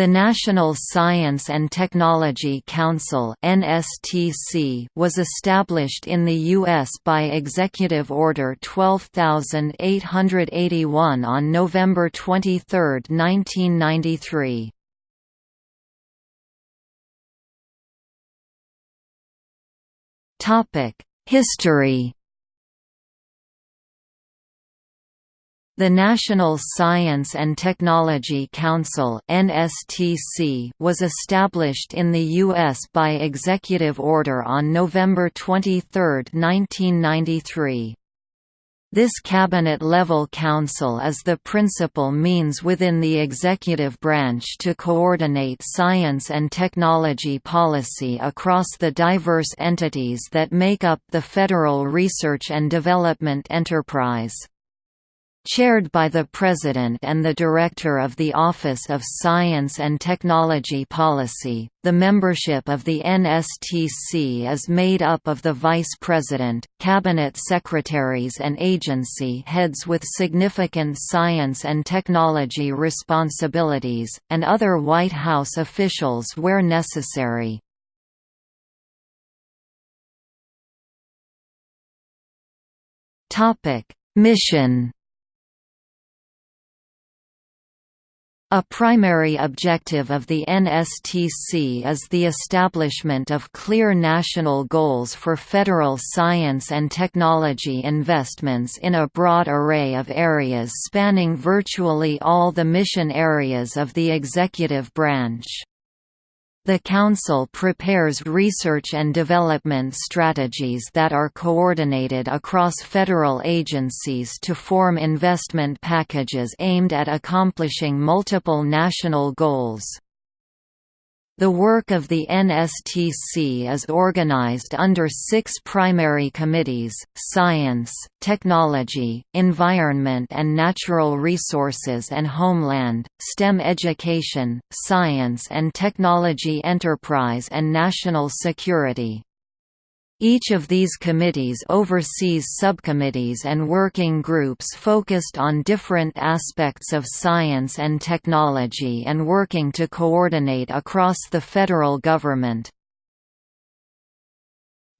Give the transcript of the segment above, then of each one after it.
The National Science and Technology Council (NSTC) was established in the US by Executive Order 12881 on November 23, 1993. Topic: History The National Science and Technology Council (NSTC) was established in the US by executive order on November 23, 1993. This cabinet-level council is the principal means within the executive branch to coordinate science and technology policy across the diverse entities that make up the federal research and development enterprise. Chaired by the President and the Director of the Office of Science and Technology Policy, the membership of the NSTC is made up of the Vice President, Cabinet Secretaries and agency heads with significant science and technology responsibilities, and other White House officials where necessary. Mission A primary objective of the NSTC is the establishment of clear national goals for federal science and technology investments in a broad array of areas spanning virtually all the mission areas of the executive branch. The Council prepares research and development strategies that are coordinated across federal agencies to form investment packages aimed at accomplishing multiple national goals. The work of the NSTC is organized under six primary committees, Science, Technology, Environment and Natural Resources and Homeland, STEM Education, Science and Technology Enterprise and National Security. Each of these committees oversees subcommittees and working groups focused on different aspects of science and technology and working to coordinate across the federal government.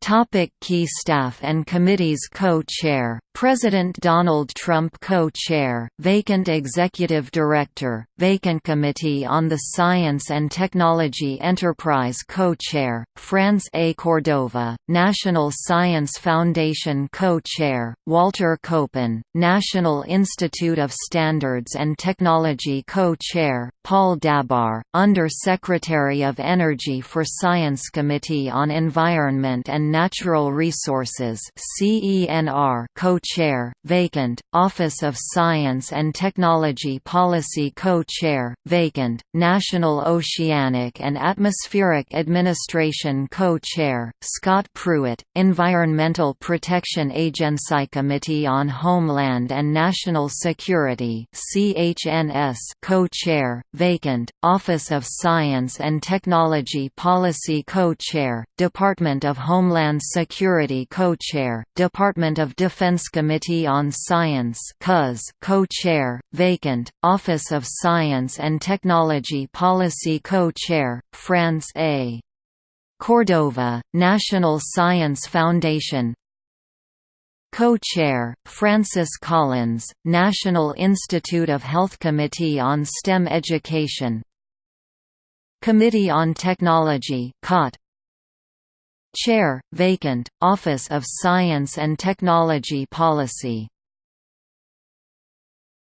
Topic key staff and committees Co-chair, President Donald Trump Co-chair, vacant Executive Director, vacant Committee on the Science and Technology Enterprise Co-chair, France A. Cordova, National Science Foundation Co-chair, Walter Copan, National Institute of Standards and Technology Co-chair, Paul Dabbar, Under-Secretary of Energy for Science Committee on Environment and Natural Resources co-chair, vacant, Office of Science and Technology Policy co-chair, vacant, National Oceanic and Atmospheric Administration co-chair, Scott Pruitt, Environmental Protection Agency Committee on Homeland and National Security co-chair, vacant, Office of Science and Technology Policy co-chair, Department of Homeland Security Co-Chair, Department of Defense Committee on Science Co-Chair, vacant, Office of Science and Technology Policy Co-Chair, France A. Cordova, National Science Foundation Co-Chair, Francis Collins, National Institute of Health Committee on STEM Education. Committee on Technology COT, Chair, vacant, Office of Science and Technology Policy